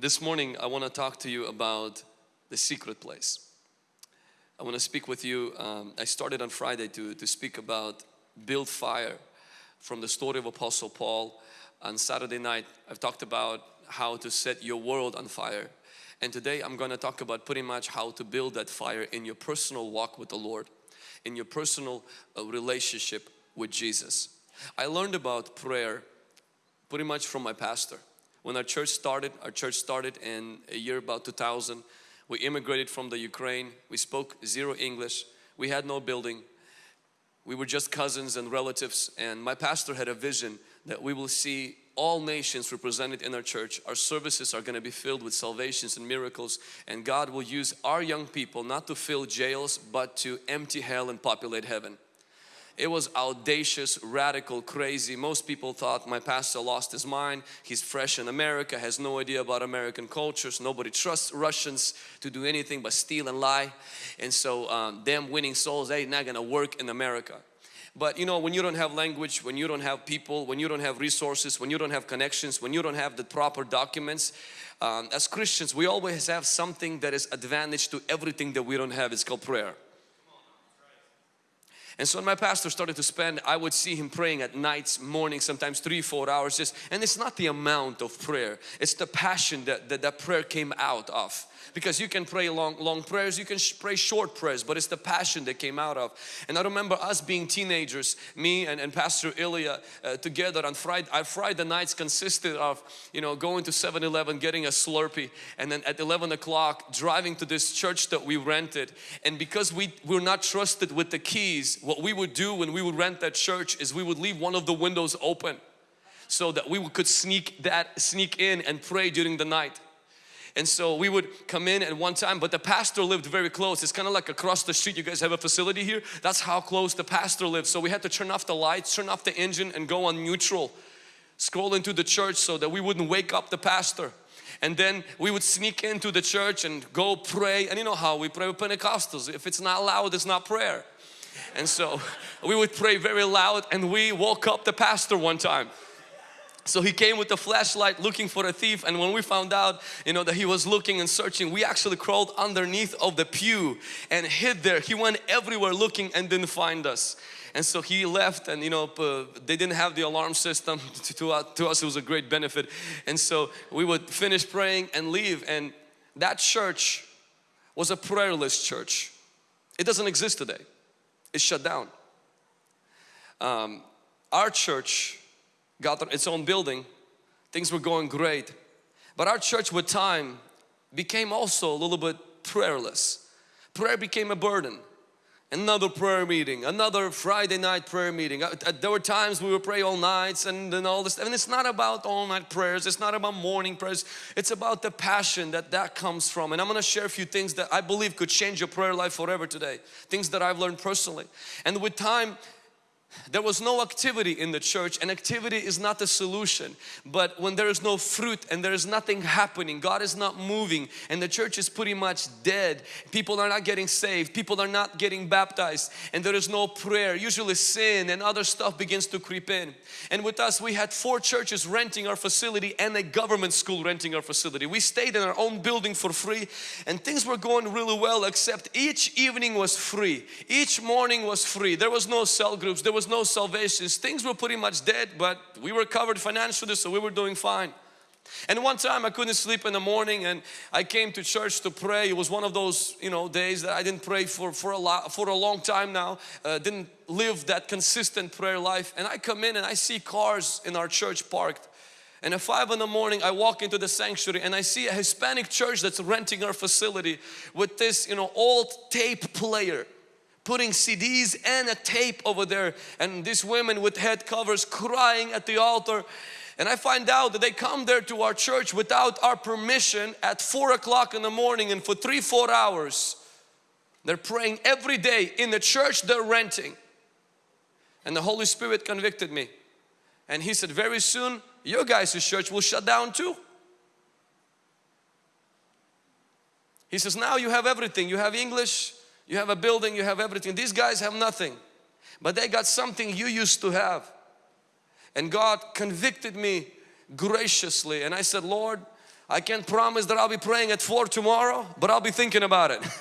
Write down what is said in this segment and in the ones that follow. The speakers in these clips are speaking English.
This morning I want to talk to you about the secret place. I want to speak with you. Um, I started on Friday to, to speak about build fire from the story of Apostle Paul. On Saturday night I've talked about how to set your world on fire. And today I'm going to talk about pretty much how to build that fire in your personal walk with the Lord, in your personal uh, relationship with Jesus. I learned about prayer pretty much from my pastor. When our church started, our church started in a year about 2000. We immigrated from the Ukraine. We spoke zero English. We had no building. We were just cousins and relatives and my pastor had a vision that we will see all nations represented in our church. Our services are going to be filled with salvations and miracles and God will use our young people not to fill jails but to empty hell and populate heaven. It was audacious, radical, crazy. Most people thought my pastor lost his mind. He's fresh in America, has no idea about American cultures. Nobody trusts Russians to do anything but steal and lie. And so um, them winning souls, they not gonna work in America. But you know, when you don't have language, when you don't have people, when you don't have resources, when you don't have connections, when you don't have the proper documents, um, as Christians, we always have something that is advantage to everything that we don't have. It's called prayer. And so when my pastor started to spend, I would see him praying at nights, mornings, sometimes three, four hours just, and it's not the amount of prayer, it's the passion that that, that prayer came out of because you can pray long long prayers you can pray short prayers but it's the passion that came out of. And I remember us being teenagers me and, and Pastor Ilya uh, together on Friday our Friday nights consisted of you know going to 7-Eleven getting a Slurpee and then at 11 o'clock driving to this church that we rented. And because we were not trusted with the keys what we would do when we would rent that church is we would leave one of the windows open so that we could sneak that sneak in and pray during the night and so we would come in at one time, but the pastor lived very close. It's kind of like across the street. You guys have a facility here. That's how close the pastor lived. So we had to turn off the lights, turn off the engine and go on neutral. Scroll into the church so that we wouldn't wake up the pastor. And then we would sneak into the church and go pray. And you know how we pray with Pentecostals. If it's not loud, it's not prayer. And so we would pray very loud and we woke up the pastor one time. So he came with a flashlight looking for a thief and when we found out you know that he was looking and searching we actually crawled underneath of the pew and hid there. He went everywhere looking and didn't find us. And so he left and you know they didn't have the alarm system to, to, to us it was a great benefit and so we would finish praying and leave and that church was a prayerless church. It doesn't exist today. It's shut down. Um, our church got its own building. Things were going great. But our church with time became also a little bit prayerless. Prayer became a burden. Another prayer meeting, another Friday night prayer meeting. Uh, uh, there were times we would pray all nights and, and all this. And it's not about all night prayers. It's not about morning prayers. It's about the passion that that comes from. And I'm going to share a few things that I believe could change your prayer life forever today. Things that I've learned personally. And with time, there was no activity in the church and activity is not the solution. But when there is no fruit and there is nothing happening God is not moving and the church is pretty much dead. People are not getting saved. People are not getting baptized and there is no prayer. Usually sin and other stuff begins to creep in. And with us we had four churches renting our facility and a government school renting our facility. We stayed in our own building for free and things were going really well except each evening was free. Each morning was free. There was no cell groups. There was was no salvations. Things were pretty much dead, but we were covered financially, so we were doing fine. And one time I couldn't sleep in the morning and I came to church to pray. It was one of those, you know, days that I didn't pray for, for, a, lot, for a long time now. Uh, didn't live that consistent prayer life. And I come in and I see cars in our church parked. And at 5 in the morning I walk into the sanctuary and I see a Hispanic church that's renting our facility with this, you know, old tape player putting CDs and a tape over there and these women with head covers crying at the altar. And I find out that they come there to our church without our permission at 4 o'clock in the morning and for 3-4 hours they're praying every day in the church they're renting. And the Holy Spirit convicted me. And he said very soon your guys' church will shut down too. He says now you have everything. You have English you have a building, you have everything. These guys have nothing, but they got something you used to have. And God convicted me graciously and I said, Lord, I can't promise that I'll be praying at 4 tomorrow, but I'll be thinking about it.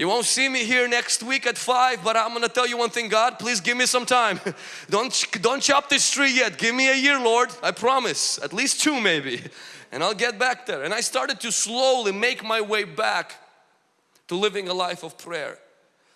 You won't see me here next week at 5 but I'm gonna tell you one thing God please give me some time don't don't chop this tree yet give me a year Lord I promise at least two maybe and I'll get back there and I started to slowly make my way back to living a life of prayer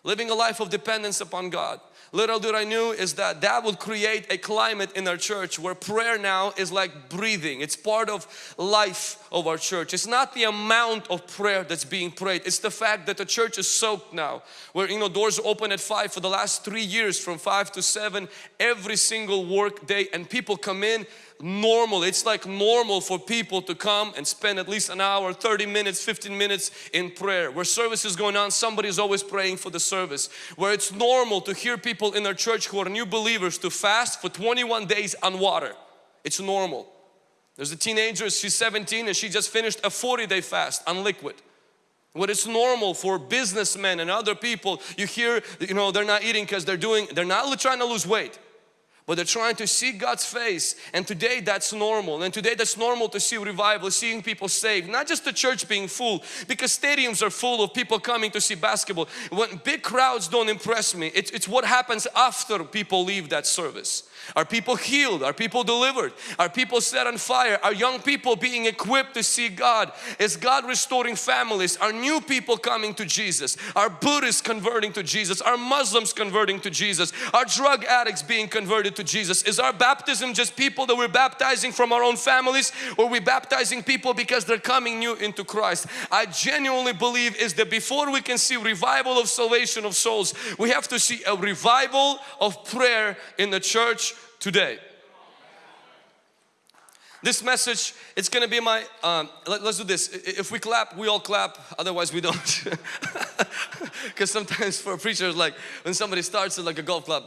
living a life of dependence upon God Little did I knew is that that would create a climate in our church where prayer now is like breathing. It's part of life of our church. It's not the amount of prayer that's being prayed. It's the fact that the church is soaked now. Where you know doors open at 5 for the last three years from 5 to 7 every single work day and people come in normal. It's like normal for people to come and spend at least an hour, 30 minutes, 15 minutes in prayer. Where service is going on, somebody is always praying for the service. Where it's normal to hear people in our church who are new believers to fast for 21 days on water. It's normal. There's a teenager, she's 17 and she just finished a 40 day fast on liquid. What is normal for businessmen and other people, you hear, you know, they're not eating because they're doing, they're not trying to lose weight but they're trying to see God's face and today that's normal. And today that's normal to see revival seeing people saved. Not just the church being full because stadiums are full of people coming to see basketball. When big crowds don't impress me it's, it's what happens after people leave that service are people healed? Are people delivered? Are people set on fire? Are young people being equipped to see God? Is God restoring families? Are new people coming to Jesus? Are Buddhists converting to Jesus? Are Muslims converting to Jesus? Are drug addicts being converted to Jesus? Is our baptism just people that we're baptizing from our own families or we baptizing people because they're coming new into Christ? I genuinely believe is that before we can see revival of salvation of souls, we have to see a revival of prayer in the church today. This message, it's to be my, um, let, us do this. If we clap, we all clap, otherwise we don't. Because sometimes for preachers, like when somebody starts it like a golf club,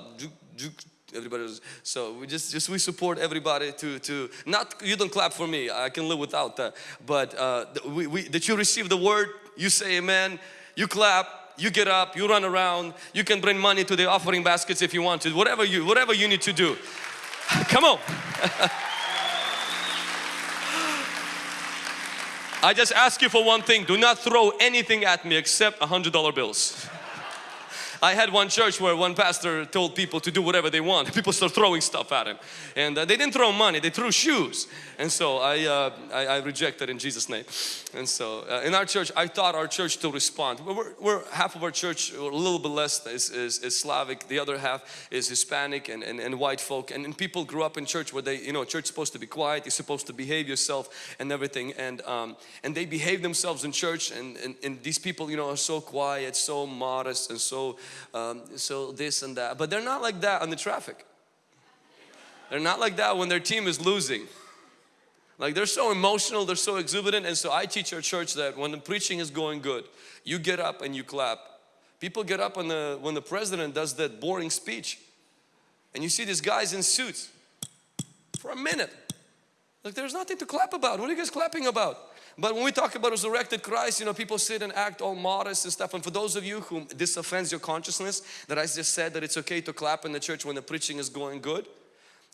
everybody so we just just we support everybody to to not you don't clap for me I can live without that but uh, we, we that you receive the word you say amen you clap you get up, you run around, you can bring money to the offering baskets if you want to, whatever you, whatever you need to do. Come on. I just ask you for one thing, do not throw anything at me except a hundred dollar bills. I had one church where one pastor told people to do whatever they want. People start throwing stuff at him. And uh, they didn't throw money, they threw shoes. And so I, uh, I, I, rejected in Jesus name. And so uh, in our church, I taught our church to respond. We're, we're half of our church, a little bit less is, is, is, Slavic. The other half is Hispanic and, and, and white folk. And, and, people grew up in church where they, you know, church supposed to be quiet. You're supposed to behave yourself and everything. And, um, and they behave themselves in church. And, and, and these people, you know, are so quiet, so modest and so um, so this and that. But they're not like that on the traffic. They're not like that when their team is losing. Like they're so emotional, they're so exuberant and so I teach our church that when the preaching is going good, you get up and you clap. People get up when the, when the president does that boring speech and you see these guys in suits for a minute. Like there's nothing to clap about. What are you guys clapping about? But when we talk about resurrected Christ, you know, people sit and act all modest and stuff. And for those of you whom this offends your consciousness, that I just said that it's okay to clap in the church when the preaching is going good,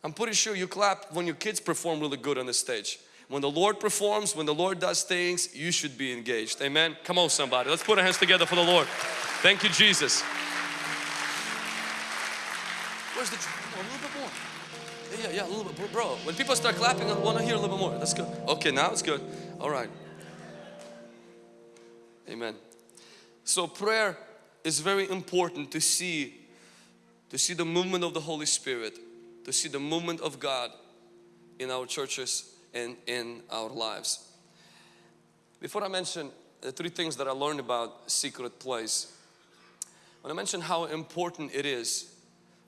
I'm pretty sure you clap when your kids perform really good on the stage. When the Lord performs, when the Lord does things, you should be engaged. Amen. Come on somebody. Let's put our hands together for the Lord. Thank you Jesus. Where's the, a little bit more. Yeah, yeah, a little bit, bro. When people start clapping, I want to hear a little bit more. That's good. Okay, now it's good. All right. Amen. So prayer is very important to see, to see the movement of the Holy Spirit, to see the movement of God in our churches and in our lives. Before I mention the three things that I learned about secret place, when I mention how important it is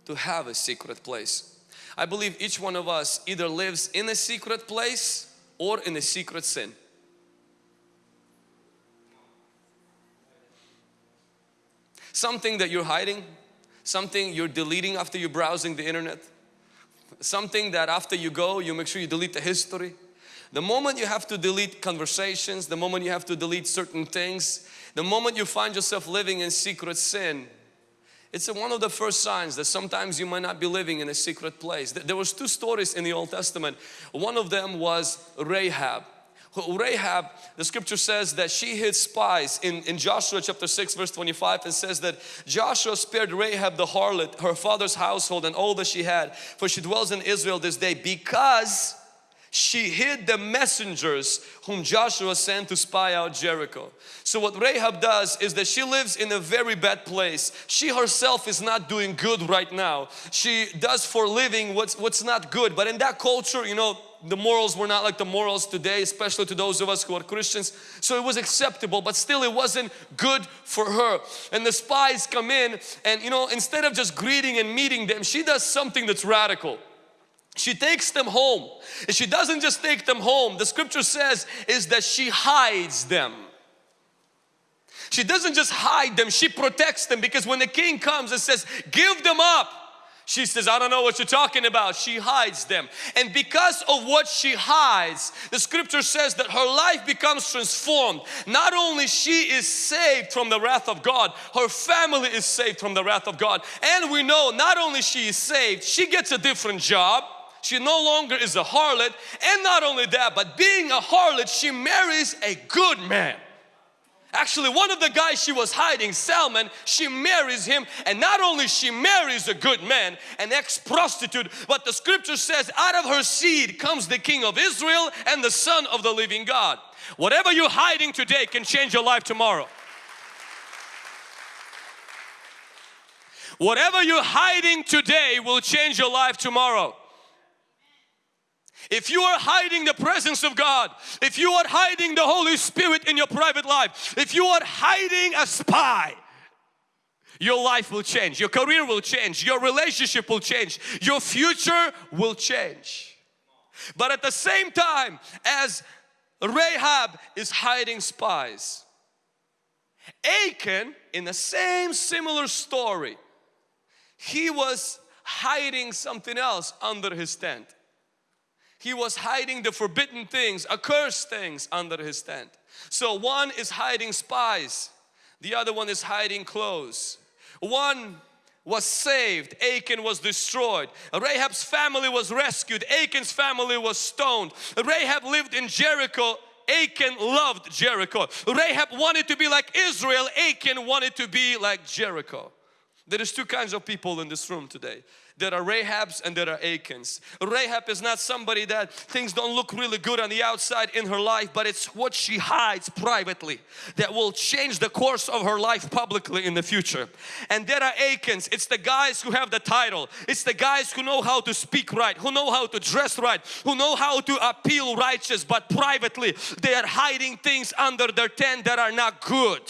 to have a secret place, I believe each one of us either lives in a secret place or in a secret sin. Something that you're hiding, something you're deleting after you're browsing the internet, something that after you go you make sure you delete the history. The moment you have to delete conversations, the moment you have to delete certain things, the moment you find yourself living in secret sin, it's one of the first signs that sometimes you might not be living in a secret place. There was two stories in the Old Testament. One of them was Rahab. Rahab, the scripture says that she hid spies in, in Joshua chapter 6 verse 25 and says that Joshua spared Rahab the harlot, her father's household and all that she had for she dwells in Israel this day because she hid the messengers whom Joshua sent to spy out Jericho. So what Rahab does is that she lives in a very bad place. She herself is not doing good right now. She does for living what's, what's not good. But in that culture, you know, the morals were not like the morals today, especially to those of us who are Christians. So it was acceptable, but still it wasn't good for her. And the spies come in and you know, instead of just greeting and meeting them, she does something that's radical. She takes them home and she doesn't just take them home. The scripture says is that she hides them. She doesn't just hide them, she protects them because when the king comes and says, give them up, she says, I don't know what you're talking about. She hides them. And because of what she hides, the scripture says that her life becomes transformed. Not only she is saved from the wrath of God, her family is saved from the wrath of God. And we know not only she is saved, she gets a different job she no longer is a harlot and not only that but being a harlot she marries a good man Actually, one of the guys she was hiding, Salmon, she marries him and not only she marries a good man, an ex-prostitute, but the scripture says out of her seed comes the king of Israel and the son of the living God. Whatever you're hiding today can change your life tomorrow. Whatever you're hiding today will change your life tomorrow. If you are hiding the presence of God, if you are hiding the Holy Spirit in your private life, if you are hiding a spy, your life will change, your career will change, your relationship will change, your future will change. But at the same time as Rahab is hiding spies, Achan in the same similar story, he was hiding something else under his tent he was hiding the forbidden things, accursed things under his tent. So one is hiding spies, the other one is hiding clothes. One was saved, Achan was destroyed. Rahab's family was rescued, Achan's family was stoned. Rahab lived in Jericho, Achan loved Jericho. Rahab wanted to be like Israel, Achan wanted to be like Jericho. There is two kinds of people in this room today. There are Rahabs and there are Achans. Rahab is not somebody that things don't look really good on the outside in her life but it's what she hides privately that will change the course of her life publicly in the future. And there are Achans. It's the guys who have the title. It's the guys who know how to speak right, who know how to dress right, who know how to appeal righteous but privately they are hiding things under their tent that are not good.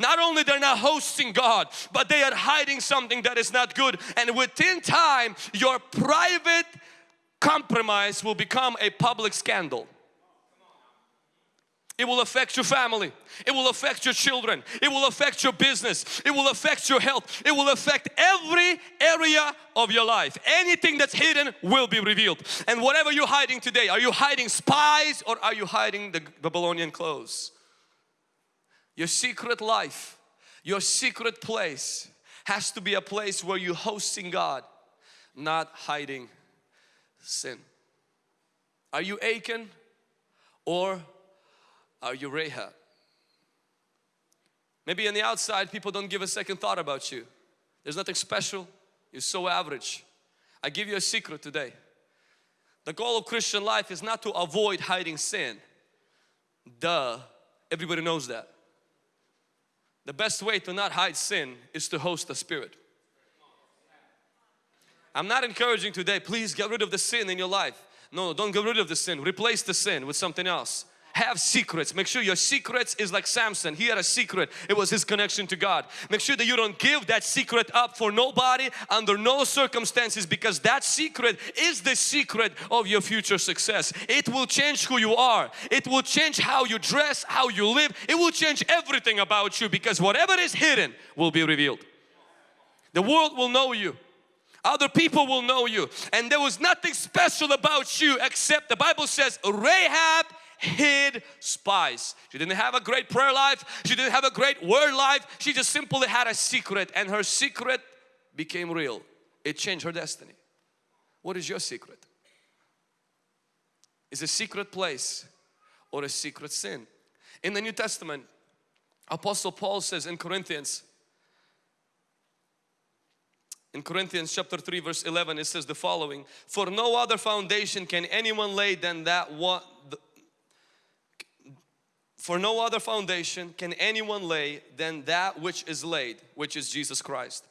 Not only they're not hosting God, but they are hiding something that is not good. And within time, your private compromise will become a public scandal. It will affect your family. It will affect your children. It will affect your business. It will affect your health. It will affect every area of your life. Anything that's hidden will be revealed. And whatever you're hiding today, are you hiding spies or are you hiding the Babylonian clothes? Your secret life, your secret place has to be a place where you're hosting God, not hiding sin. Are you Achan or are you Rahab? Maybe on the outside people don't give a second thought about you. There's nothing special. You're so average. I give you a secret today. The goal of Christian life is not to avoid hiding sin. Duh. Everybody knows that. The best way to not hide sin is to host the Spirit. I'm not encouraging today, please get rid of the sin in your life. No, don't get rid of the sin. Replace the sin with something else have secrets. Make sure your secrets is like Samson. He had a secret. It was his connection to God. Make sure that you don't give that secret up for nobody under no circumstances because that secret is the secret of your future success. It will change who you are. It will change how you dress, how you live. It will change everything about you because whatever is hidden will be revealed. The world will know you. Other people will know you and there was nothing special about you except the Bible says Rahab hid spies. She didn't have a great prayer life. She didn't have a great word life. She just simply had a secret and her secret became real. It changed her destiny. What is your secret? Is a secret place or a secret sin. In the New Testament, Apostle Paul says in Corinthians, in Corinthians chapter 3 verse 11 it says the following For no other foundation can anyone lay than that one For no other foundation can anyone lay than that which is laid which is Jesus Christ.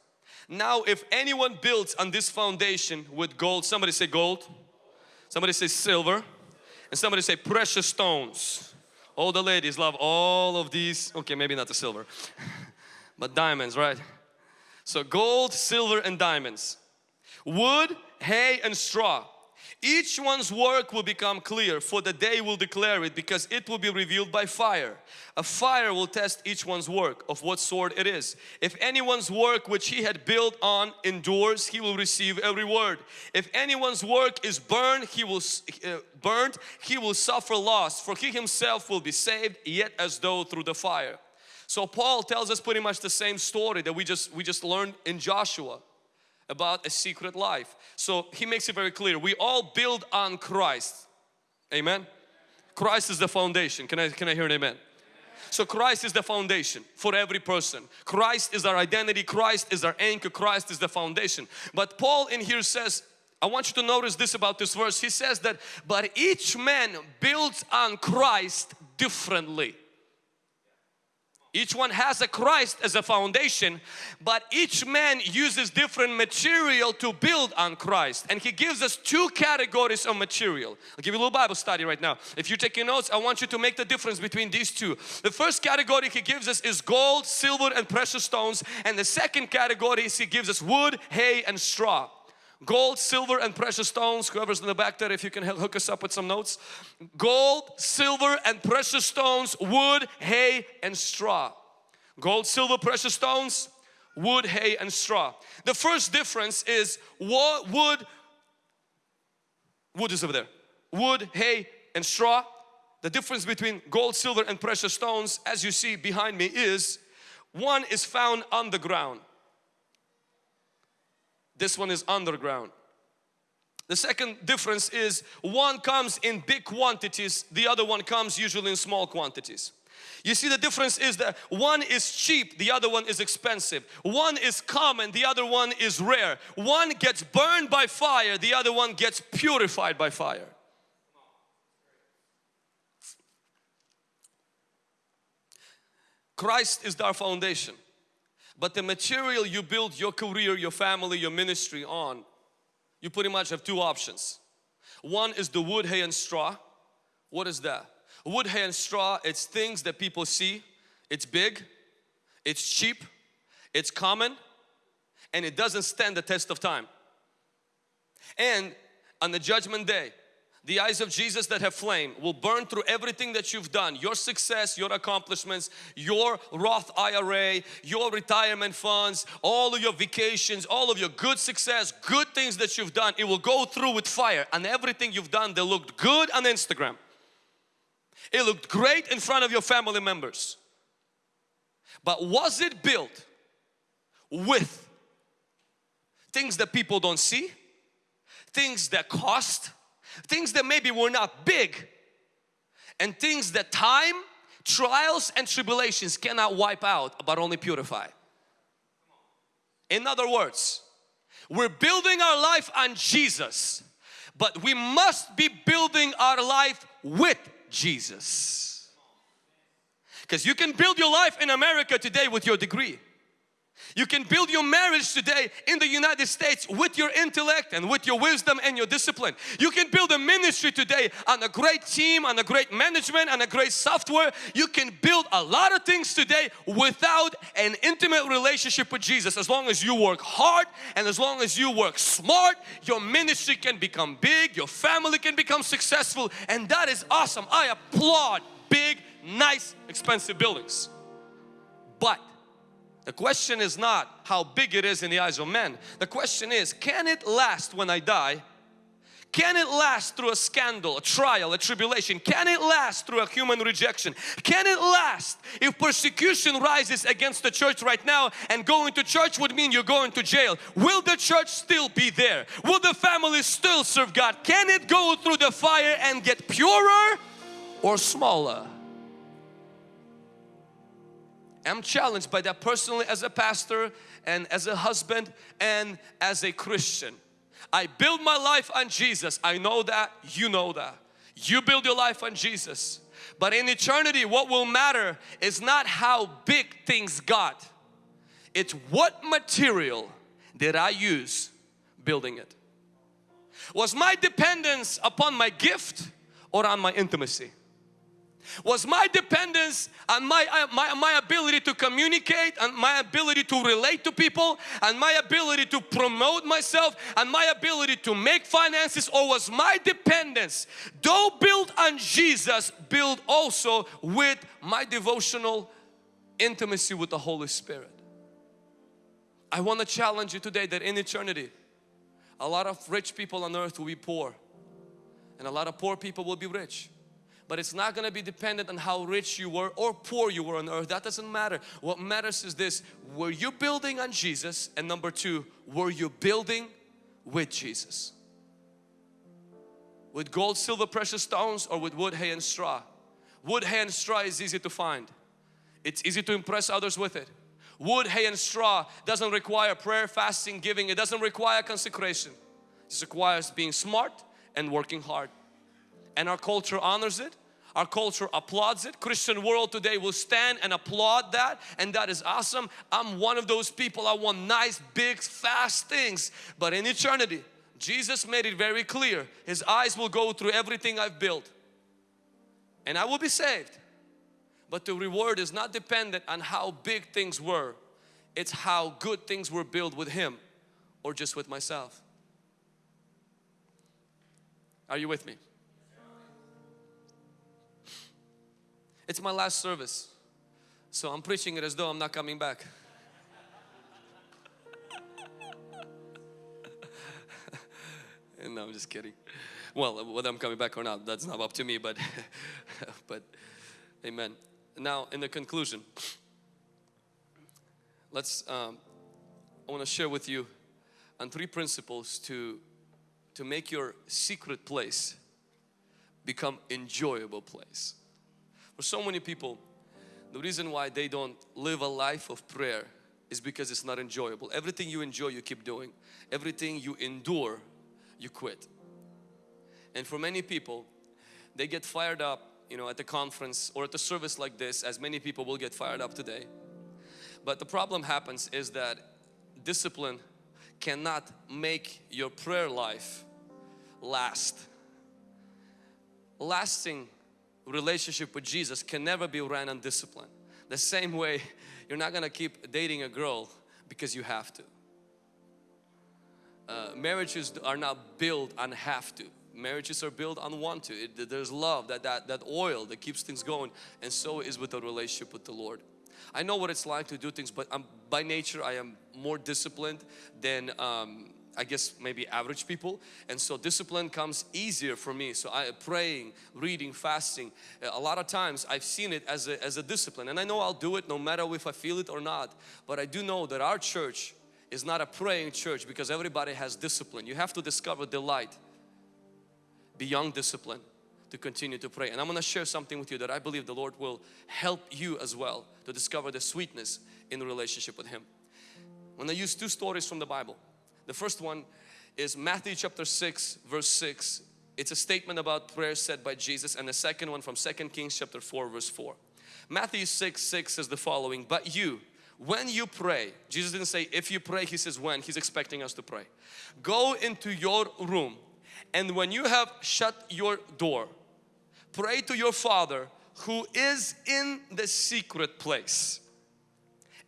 Now if anyone builds on this foundation with gold somebody say gold. Somebody say silver. And somebody say precious stones. All the ladies love all of these. Okay maybe not the silver but diamonds right? So gold, silver and diamonds. Wood, hay and straw. Each one's work will become clear for the day will declare it because it will be revealed by fire. A fire will test each one's work of what sort it is. If anyone's work which he had built on endures, he will receive a reward. If anyone's work is burned, he will uh, burned, he will suffer loss, for he himself will be saved, yet as though through the fire. So Paul tells us pretty much the same story that we just we just learned in Joshua about a secret life. So he makes it very clear. We all build on Christ. Amen. Christ is the foundation. Can I can I hear an amen? So Christ is the foundation for every person. Christ is our identity. Christ is our anchor. Christ is the foundation. But Paul in here says, I want you to notice this about this verse. He says that, but each man builds on Christ differently. Each one has a Christ as a foundation, but each man uses different material to build on Christ. And he gives us two categories of material. I'll give you a little Bible study right now. If you're taking notes, I want you to make the difference between these two. The first category he gives us is gold, silver and precious stones. And the second category is he gives us wood, hay and straw gold, silver and precious stones. Whoever's in the back there, if you can hook us up with some notes. Gold, silver and precious stones, wood, hay and straw. Gold, silver, precious stones, wood, hay and straw. The first difference is what wood, wood is over there. Wood, hay and straw. The difference between gold, silver and precious stones as you see behind me is one is found underground this one is underground. The second difference is one comes in big quantities, the other one comes usually in small quantities. You see the difference is that one is cheap, the other one is expensive. One is common, the other one is rare. One gets burned by fire, the other one gets purified by fire. Christ is our foundation. But the material you build your career, your family, your ministry on, you pretty much have two options. One is the wood, hay and straw. What is that? Wood, hay and straw, it's things that people see. It's big, it's cheap, it's common, and it doesn't stand the test of time. And on the judgment day, the eyes of Jesus that have flame will burn through everything that you've done your success your accomplishments your Roth IRA your retirement funds all of your vacations all of your good success good things that you've done. It will go through with fire and everything you've done that looked good on Instagram it looked great in front of your family members. But was it built with things that people don't see things that cost things that maybe were not big and things that time, trials and tribulations cannot wipe out but only purify. In other words, we're building our life on Jesus but we must be building our life with Jesus. Because you can build your life in America today with your degree. You can build your marriage today in the United States with your intellect and with your wisdom and your discipline. You can build a ministry today on a great team, on a great management, on a great software. You can build a lot of things today without an intimate relationship with Jesus. As long as you work hard and as long as you work smart, your ministry can become big, your family can become successful and that is awesome. I applaud big, nice, expensive buildings. But the question is not how big it is in the eyes of men. The question is, can it last when I die? Can it last through a scandal, a trial, a tribulation? Can it last through a human rejection? Can it last if persecution rises against the church right now and going to church would mean you're going to jail? Will the church still be there? Will the family still serve God? Can it go through the fire and get purer? or smaller? I'm challenged by that personally as a pastor and as a husband and as a Christian. I build my life on Jesus. I know that, you know that. You build your life on Jesus. But in eternity what will matter is not how big things got. It's what material did I use building it. Was my dependence upon my gift or on my intimacy? Was my dependence on my, uh, my, my ability to communicate and my ability to relate to people and my ability to promote myself and my ability to make finances or was my dependence though built on Jesus built also with my devotional intimacy with the Holy Spirit. I want to challenge you today that in eternity a lot of rich people on earth will be poor and a lot of poor people will be rich but it's not going to be dependent on how rich you were or poor you were on earth. That doesn't matter. What matters is this, were you building on Jesus? And number two, were you building with Jesus? With gold, silver, precious stones or with wood, hay and straw? Wood, hay and straw is easy to find. It's easy to impress others with it. Wood, hay and straw doesn't require prayer, fasting, giving. It doesn't require consecration. It requires being smart and working hard. And our culture honors it our culture applauds it. Christian world today will stand and applaud that and that is awesome. I'm one of those people. I want nice, big, fast things. But in eternity, Jesus made it very clear. His eyes will go through everything I've built. And I will be saved. But the reward is not dependent on how big things were. It's how good things were built with Him or just with myself. Are you with me? It's my last service. So I'm preaching it as though I'm not coming back. no, I'm just kidding. Well, whether I'm coming back or not, that's not up to me, but, but amen. Now, in the conclusion, let's, um, I want to share with you on three principles to, to make your secret place become enjoyable place. For so many people, the reason why they don't live a life of prayer is because it's not enjoyable. Everything you enjoy, you keep doing. Everything you endure, you quit. And for many people, they get fired up, you know, at the conference or at a service like this, as many people will get fired up today. But the problem happens is that discipline cannot make your prayer life last. Lasting relationship with Jesus can never be ran on discipline. The same way you're not gonna keep dating a girl because you have to. Uh, marriages are not built on have to. Marriages are built on want to. It, there's love, that, that, that oil that keeps things going and so is with the relationship with the Lord. I know what it's like to do things but I'm, by nature I am more disciplined than um, I guess maybe average people. And so discipline comes easier for me. So I praying reading fasting uh, a lot of times I've seen it as a, as a discipline. And I know I'll do it no matter if I feel it or not. But I do know that our church is not a praying church because everybody has discipline. You have to discover delight beyond discipline to continue to pray. And I'm going to share something with you that I believe the Lord will help you as well to discover the sweetness in the relationship with Him. When I use two stories from the Bible the first one is Matthew chapter 6 verse 6. It's a statement about prayer said by Jesus and the second one from 2 Kings chapter 4 verse 4. Matthew 6 6 says the following, but you when you pray, Jesus didn't say if you pray, He says when, He's expecting us to pray. Go into your room and when you have shut your door, pray to your Father who is in the secret place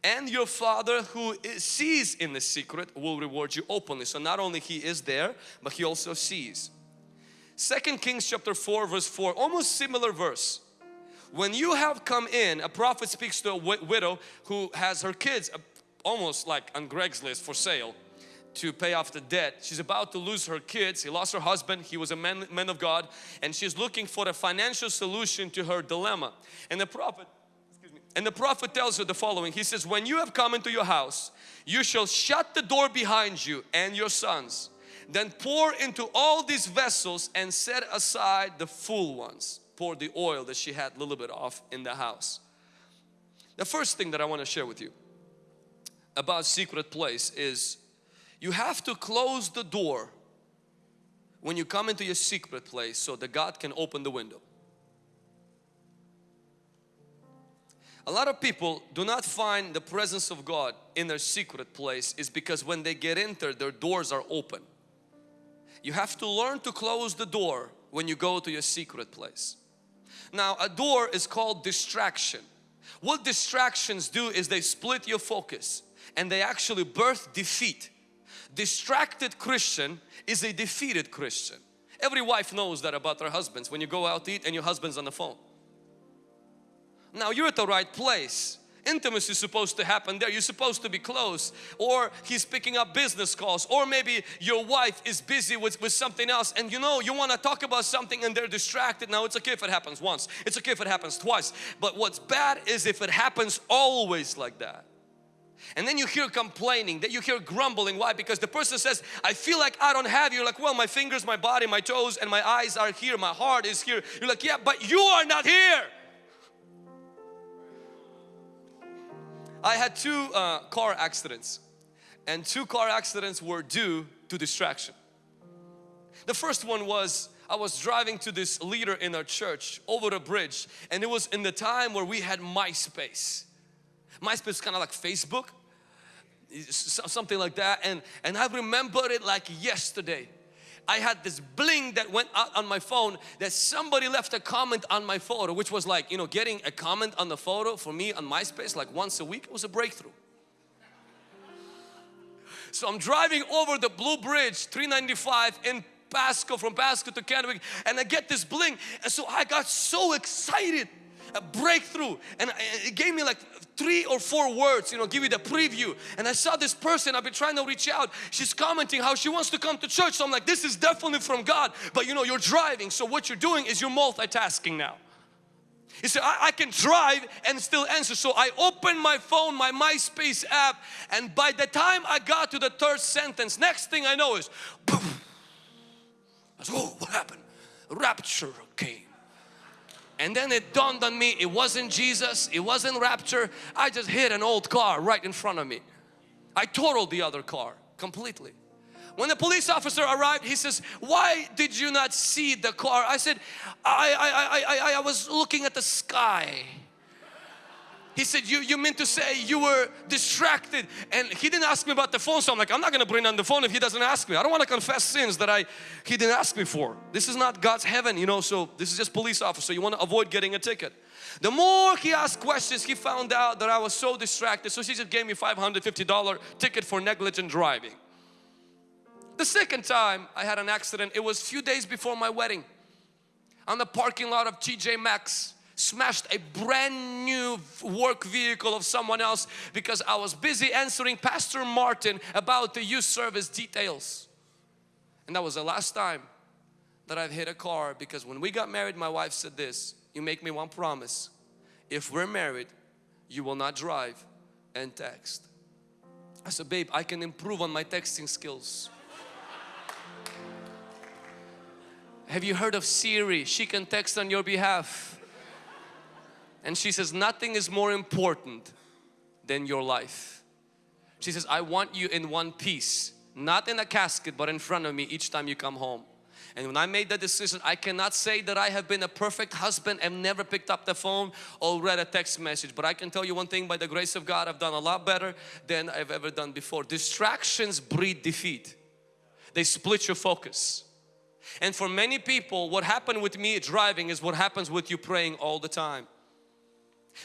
and your father who sees in the secret will reward you openly so not only he is there but he also sees second kings chapter 4 verse 4 almost similar verse when you have come in a prophet speaks to a widow who has her kids uh, almost like on Craigslist for sale to pay off the debt. She's about to lose her kids. He lost her husband. He was a man, man of God and she's looking for a financial solution to her dilemma. And the prophet and the prophet tells her the following. He says, when you have come into your house, you shall shut the door behind you and your sons. Then pour into all these vessels and set aside the full ones. pour the oil that she had a little bit off in the house. The first thing that I want to share with you about secret place is you have to close the door when you come into your secret place so that God can open the window. A lot of people do not find the presence of God in their secret place is because when they get in there, their doors are open. You have to learn to close the door when you go to your secret place. Now a door is called distraction. What distractions do is they split your focus and they actually birth defeat. Distracted Christian is a defeated Christian. Every wife knows that about their husbands when you go out to eat and your husband's on the phone. Now you're at the right place. Intimacy is supposed to happen there. You're supposed to be close. Or he's picking up business calls. Or maybe your wife is busy with, with something else and you know you want to talk about something and they're distracted. Now it's okay if it happens once. It's okay if it happens twice. But what's bad is if it happens always like that. And then you hear complaining, that you hear grumbling. Why? Because the person says, I feel like I don't have you. You're like, well, my fingers, my body, my toes, and my eyes are here. My heart is here. You're like, yeah, but you are not here. I had two uh, car accidents and two car accidents were due to distraction. The first one was I was driving to this leader in our church over a bridge and it was in the time where we had MySpace. MySpace is kind of like Facebook, something like that and, and I remember it like yesterday. I had this bling that went out on my phone that somebody left a comment on my photo which was like you know getting a comment on the photo for me on MySpace like once a week was a breakthrough. So I'm driving over the Blue Bridge 395 in Pasco from Pasco to Kennewick and I get this bling and so I got so excited a breakthrough and uh, it gave me like three or four words you know give you the preview and I saw this person I've been trying to reach out she's commenting how she wants to come to church so I'm like this is definitely from God but you know you're driving so what you're doing is you're multitasking now he said, I, I, can drive and still answer. So I opened my phone, my MySpace app, and by the time I got to the third sentence, next thing I know is, boom. I said, oh, what happened? Rapture came. And then it dawned on me, it wasn't Jesus, it wasn't rapture. I just hit an old car right in front of me. I totaled the other car completely. When the police officer arrived, he says, why did you not see the car? I said, I, I, I, I, I was looking at the sky. He said, you, you meant to say you were distracted. And he didn't ask me about the phone. So I'm like, I'm not going to bring on the phone if he doesn't ask me. I don't want to confess sins that I he didn't ask me for. This is not God's heaven, you know. So this is just police officer. You want to avoid getting a ticket. The more he asked questions, he found out that I was so distracted. So he just gave me $550 ticket for negligent driving. The second time I had an accident, it was a few days before my wedding on the parking lot of TJ Maxx smashed a brand new work vehicle of someone else because I was busy answering Pastor Martin about the youth service details. And that was the last time that I've hit a car because when we got married my wife said this, you make me one promise. If we're married, you will not drive and text. I said, babe, I can improve on my texting skills. Have you heard of Siri? She can text on your behalf. And she says, nothing is more important than your life. She says, I want you in one piece, not in a casket, but in front of me each time you come home. And when I made that decision, I cannot say that I have been a perfect husband and never picked up the phone or read a text message. But I can tell you one thing, by the grace of God, I've done a lot better than I've ever done before. Distractions breed defeat. They split your focus. And for many people, what happened with me driving is what happens with you praying all the time.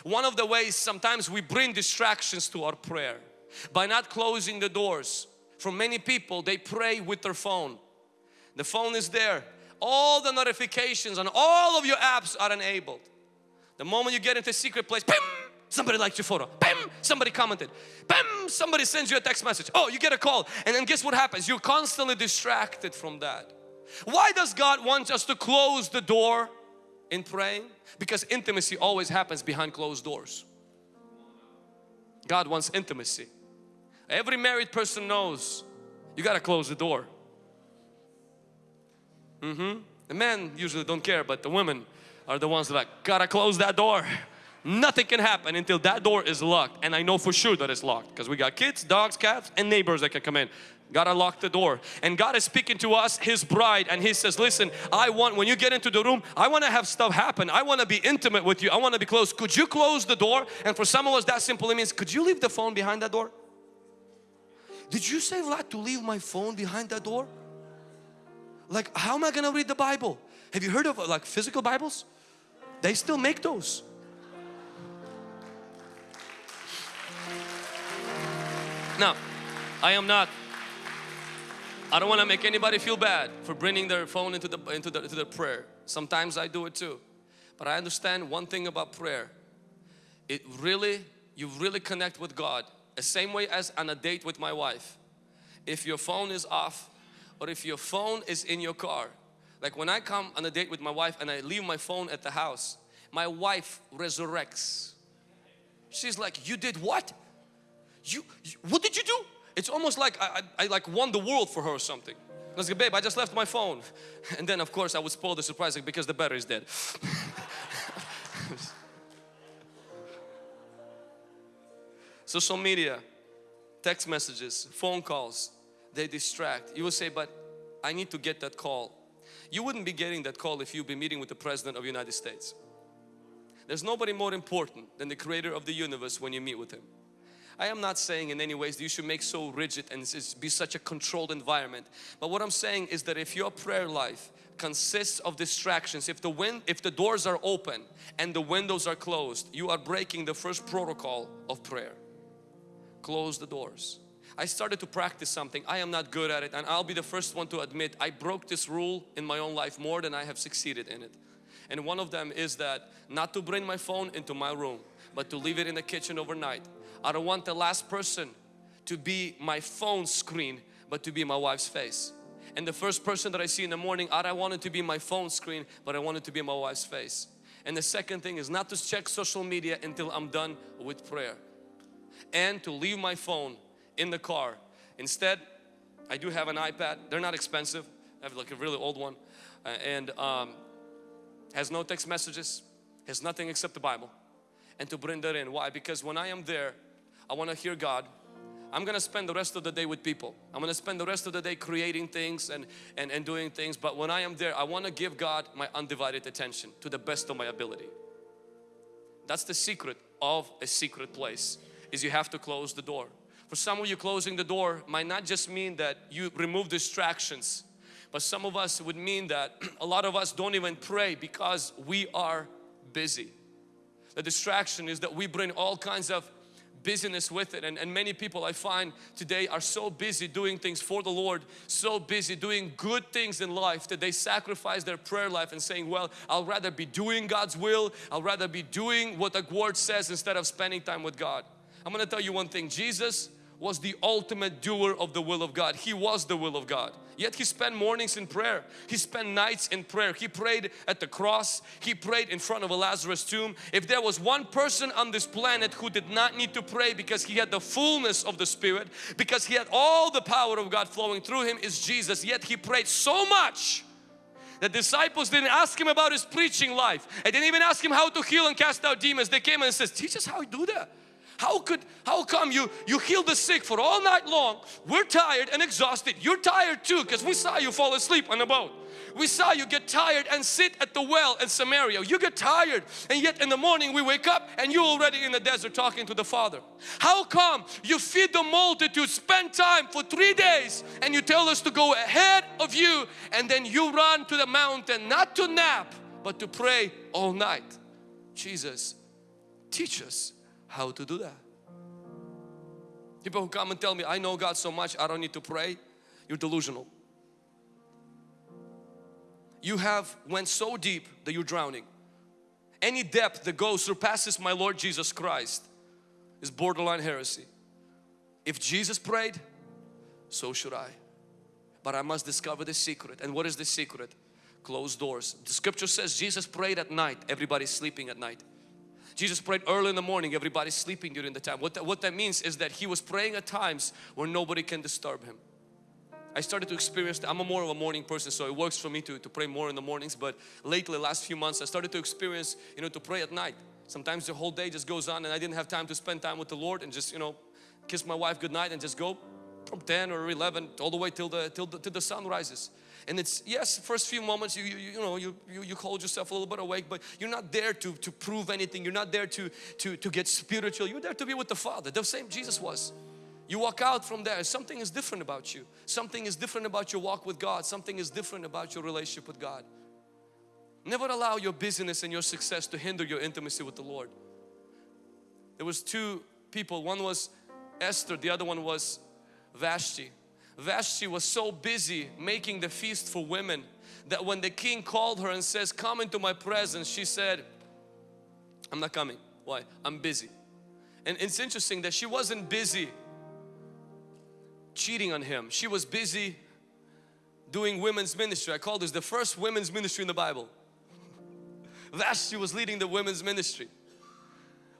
One of the ways sometimes we bring distractions to our prayer by not closing the doors. For many people, they pray with their phone. The phone is there. All the notifications on all of your apps are enabled. The moment you get into a secret place, bam, somebody liked your photo. Bam, somebody commented. Bam, somebody sends you a text message. Oh, you get a call. And then guess what happens? You're constantly distracted from that. Why does God want us to close the door in praying? Because intimacy always happens behind closed doors. God wants intimacy. Every married person knows you got to close the door. Mm -hmm. The men usually don't care but the women are the ones that like, gotta close that door. Nothing can happen until that door is locked and I know for sure that it's locked because we got kids, dogs, cats and neighbors that can come in. Gotta lock the door. And God is speaking to us, His bride, and He says, listen, I want, when you get into the room, I want to have stuff happen. I want to be intimate with you. I want to be close. Could you close the door? And for some of us, that simply means, could you leave the phone behind that door? Did you say Vlad to leave my phone behind that door? Like, how am I to read the Bible? Have you heard of like physical Bibles? They still make those. Now, I am not I don't want to make anybody feel bad for bringing their phone into the into the, into the prayer. Sometimes I do it too. But I understand one thing about prayer. It really, you really connect with God. The same way as on a date with my wife. If your phone is off or if your phone is in your car. Like when I come on a date with my wife and I leave my phone at the house, my wife resurrects. She's like, you did what? You, you what did you do? It's almost like I, I, I like won the world for her or something. I was like, babe, I just left my phone. And then of course I would spoil the surprise because the battery is dead. Social media, text messages, phone calls, they distract. You will say, but I need to get that call. You wouldn't be getting that call if you'd be meeting with the President of the United States. There's nobody more important than the creator of the universe when you meet with Him. I am not saying in any ways that you should make so rigid and be such a controlled environment. But what I'm saying is that if your prayer life consists of distractions, if the wind, if the doors are open and the windows are closed, you are breaking the first protocol of prayer. Close the doors. I started to practice something. I am not good at it and I'll be the first one to admit I broke this rule in my own life more than I have succeeded in it. And one of them is that not to bring my phone into my room but to leave it in the kitchen overnight I don't want the last person to be my phone screen but to be my wife's face. And the first person that I see in the morning, I don't want it to be my phone screen but I want it to be my wife's face. And the second thing is not to check social media until I'm done with prayer. And to leave my phone in the car. Instead, I do have an iPad. They're not expensive. I have like a really old one. Uh, and um, has no text messages. Has nothing except the Bible. And to bring that in. Why? Because when I am there, I want to hear God. I'm going to spend the rest of the day with people. I'm going to spend the rest of the day creating things and, and, and doing things. But when I am there, I want to give God my undivided attention to the best of my ability. That's the secret of a secret place is you have to close the door. For some of you closing the door might not just mean that you remove distractions but some of us would mean that a lot of us don't even pray because we are busy. The distraction is that we bring all kinds of busyness with it and, and many people I find today are so busy doing things for the Lord so busy doing good things in life that they sacrifice their prayer life and saying well I'll rather be doing God's will I'll rather be doing what the word says instead of spending time with God I'm gonna tell you one thing Jesus was the ultimate doer of the will of God. He was the will of God. Yet He spent mornings in prayer. He spent nights in prayer. He prayed at the cross. He prayed in front of a Lazarus tomb. If there was one person on this planet who did not need to pray because he had the fullness of the Spirit, because he had all the power of God flowing through him is Jesus. Yet He prayed so much the disciples didn't ask him about his preaching life. They didn't even ask him how to heal and cast out demons. They came and says, teach us how to do that. How could, how come you, you heal the sick for all night long? We're tired and exhausted. You're tired too because we saw you fall asleep on the boat. We saw you get tired and sit at the well in Samaria. You get tired and yet in the morning we wake up and you're already in the desert talking to the Father. How come you feed the multitude, spend time for three days and you tell us to go ahead of you and then you run to the mountain not to nap but to pray all night. Jesus, teach us how to do that. People who come and tell me, I know God so much, I don't need to pray. You're delusional. You have went so deep that you're drowning. Any depth that goes surpasses my Lord Jesus Christ is borderline heresy. If Jesus prayed, so should I. But I must discover the secret. And what is the secret? Closed doors. The scripture says Jesus prayed at night. Everybody's sleeping at night. Jesus prayed early in the morning, everybody's sleeping during the time. What that, what that means is that He was praying at times where nobody can disturb Him. I started to experience, I'm a more of a morning person so it works for me to, to pray more in the mornings but lately last few months I started to experience you know to pray at night. Sometimes the whole day just goes on and I didn't have time to spend time with the Lord and just you know kiss my wife goodnight and just go from 10 or 11 all the way till the till the, till the sun rises. And it's yes first few moments you you, you know you, you you hold yourself a little bit awake but you're not there to to prove anything. You're not there to to to get spiritual. You're there to be with the father the same jesus was. You walk out from there something is different about you. Something is different about your walk with god. Something is different about your relationship with god. Never allow your busyness and your success to hinder your intimacy with the lord. There was two people. One was esther the other one was vashti. Vashti was so busy making the feast for women that when the king called her and says come into my presence she said I'm not coming. Why? I'm busy. And it's interesting that she wasn't busy cheating on him. She was busy doing women's ministry. I call this the first women's ministry in the Bible. Vashti was leading the women's ministry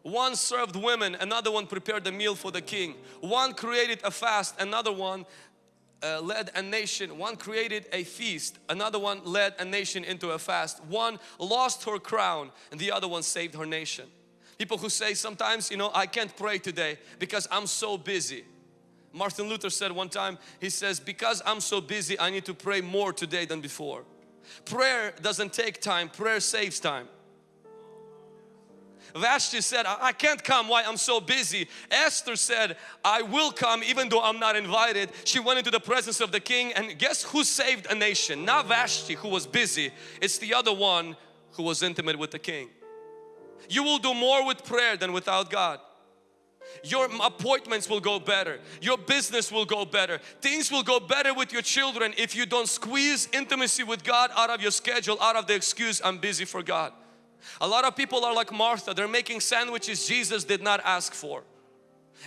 one served women another one prepared the meal for the king one created a fast another one uh, led a nation, one created a feast, another one led a nation into a fast. One lost her crown and the other one saved her nation. People who say sometimes, you know, I can't pray today because I'm so busy. Martin Luther said one time, he says, because I'm so busy, I need to pray more today than before. Prayer doesn't take time, prayer saves time. Vashti said, I can't come, why? I'm so busy. Esther said, I will come even though I'm not invited. She went into the presence of the king and guess who saved a nation? Not Vashti who was busy, it's the other one who was intimate with the king. You will do more with prayer than without God. Your appointments will go better. Your business will go better. Things will go better with your children if you don't squeeze intimacy with God out of your schedule, out of the excuse, I'm busy for God. A lot of people are like Martha, they're making sandwiches Jesus did not ask for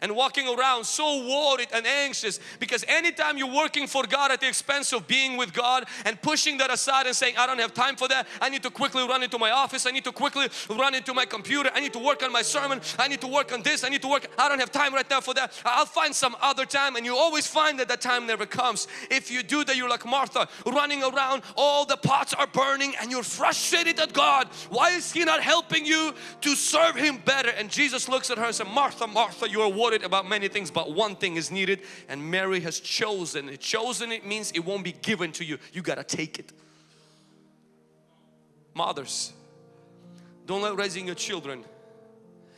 and walking around so worried and anxious because anytime you're working for God at the expense of being with God and pushing that aside and saying I don't have time for that. I need to quickly run into my office. I need to quickly run into my computer. I need to work on my sermon. I need to work on this. I need to work. I don't have time right now for that. I'll find some other time and you always find that that time never comes. If you do that you're like Martha running around all the pots are burning and you're frustrated at God. Why is He not helping you to serve Him better? And Jesus looks at her and says Martha Martha you are worried about many things but one thing is needed and Mary has chosen it. Chosen it means it won't be given to you. You got to take it. Mothers, don't let raising your children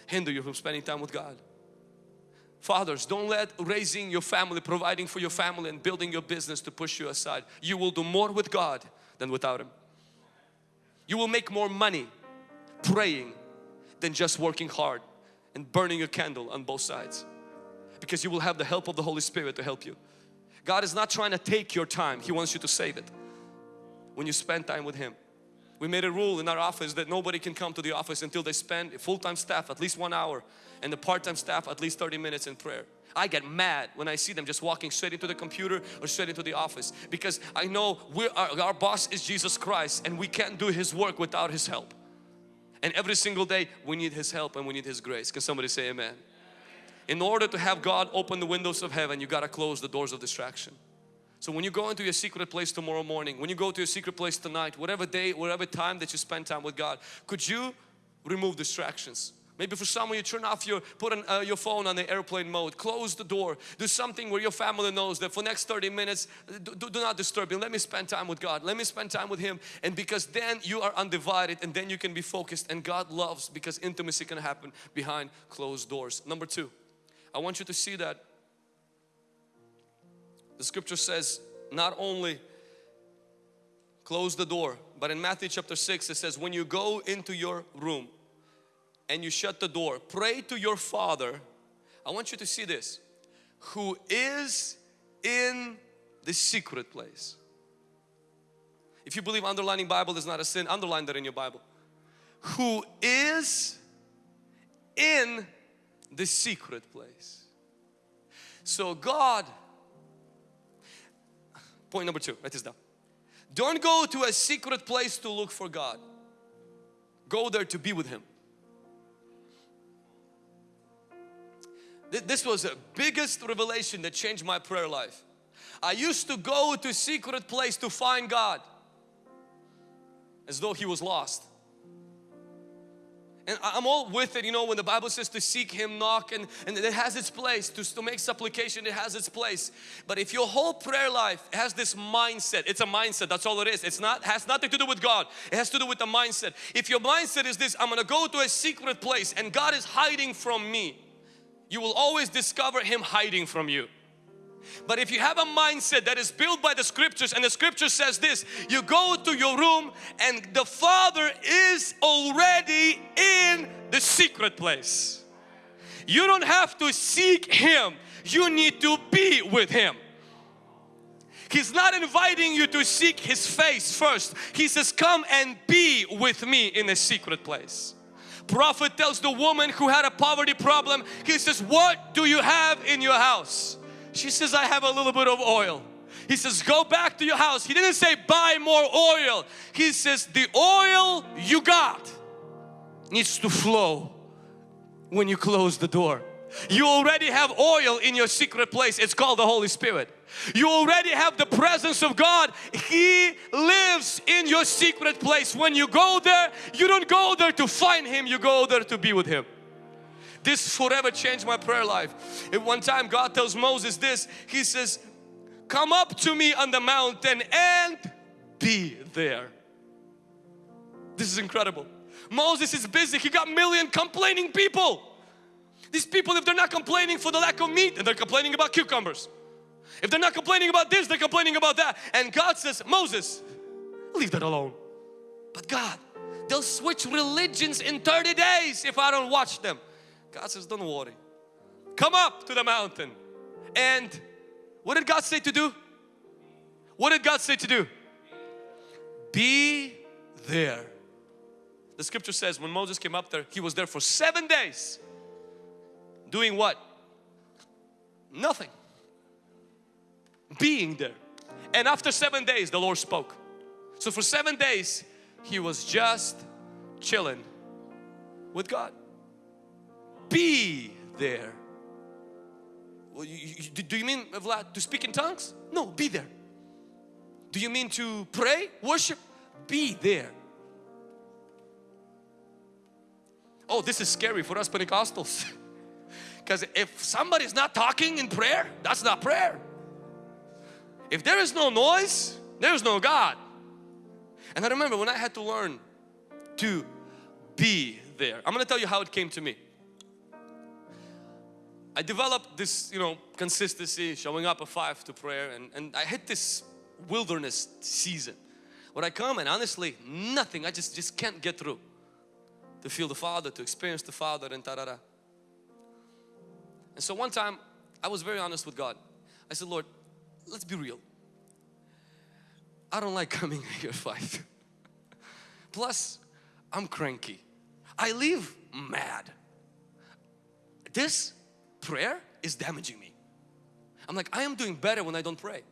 hinder you from spending time with God. Fathers, don't let raising your family, providing for your family and building your business to push you aside. You will do more with God than without Him. You will make more money praying than just working hard and burning a candle on both sides because you will have the help of the Holy Spirit to help you. God is not trying to take your time, He wants you to save it when you spend time with Him. We made a rule in our office that nobody can come to the office until they spend full-time staff at least one hour and the part-time staff at least 30 minutes in prayer. I get mad when I see them just walking straight into the computer or straight into the office because I know our, our boss is Jesus Christ and we can't do His work without His help. And every single day we need His help and we need His grace. Can somebody say amen? In order to have God open the windows of heaven, you got to close the doors of distraction. So when you go into your secret place tomorrow morning, when you go to your secret place tonight, whatever day, whatever time that you spend time with God, could you remove distractions? Maybe for some of you turn off your, put an, uh, your phone on the airplane mode, close the door, do something where your family knows that for next 30 minutes, do, do, not disturb me, let me spend time with God, let me spend time with Him. And because then you are undivided and then you can be focused and God loves because intimacy can happen behind closed doors. Number two, I want you to see that the scripture says not only close the door but in Matthew chapter 6 it says when you go into your room and you shut the door pray to your father I want you to see this who is in the secret place if you believe underlining Bible is not a sin underline that in your Bible who is in the secret place. So God, point number two, write this down. Don't go to a secret place to look for God. Go there to be with Him. This was the biggest revelation that changed my prayer life. I used to go to secret place to find God as though He was lost. And I'm all with it, you know, when the Bible says to seek Him, knock, and, and it has its place. To, to make supplication, it has its place. But if your whole prayer life has this mindset, it's a mindset, that's all it is. It's not, has nothing to do with God. It has to do with the mindset. If your mindset is this, I'm going to go to a secret place and God is hiding from me, you will always discover Him hiding from you. But if you have a mindset that is built by the scriptures and the scripture says this, you go to your room and the Father is already in the secret place. You don't have to seek Him, you need to be with Him. He's not inviting you to seek His face first. He says, come and be with me in a secret place. Prophet tells the woman who had a poverty problem, he says, what do you have in your house? She says, I have a little bit of oil. He says, go back to your house. He didn't say buy more oil. He says, the oil you got needs to flow when you close the door. You already have oil in your secret place. It's called the Holy Spirit. You already have the presence of God. He lives in your secret place. When you go there, you don't go there to find Him. You go there to be with Him. This forever changed my prayer life. At one time God tells Moses this, He says, come up to me on the mountain and be there. This is incredible. Moses is busy. He got million complaining people. These people, if they're not complaining for the lack of meat, then they're complaining about cucumbers. If they're not complaining about this, they're complaining about that. And God says, Moses, leave that alone. But God, they'll switch religions in 30 days if I don't watch them. God says, don't worry. Come up to the mountain. And what did God say to do? What did God say to do? Be there. The scripture says when Moses came up there, he was there for seven days. Doing what? Nothing. Being there. And after seven days, the Lord spoke. So for seven days, he was just chilling with God be there. Well, you, you, do you mean Vlad to speak in tongues? No, be there. Do you mean to pray, worship? Be there. Oh, this is scary for us Pentecostals. Because if somebody's not talking in prayer, that's not prayer. If there is no noise, there is no God. And I remember when I had to learn to be there. I'm going to tell you how it came to me. I developed this, you know, consistency, showing up at 5 to prayer and, and I hit this wilderness season where I come and honestly nothing, I just, just can't get through to feel the Father, to experience the Father and ta -da -da. And so one time I was very honest with God. I said, Lord, let's be real. I don't like coming here 5. Plus, I'm cranky. I leave mad. This prayer is damaging me. I'm like, I am doing better when I don't pray.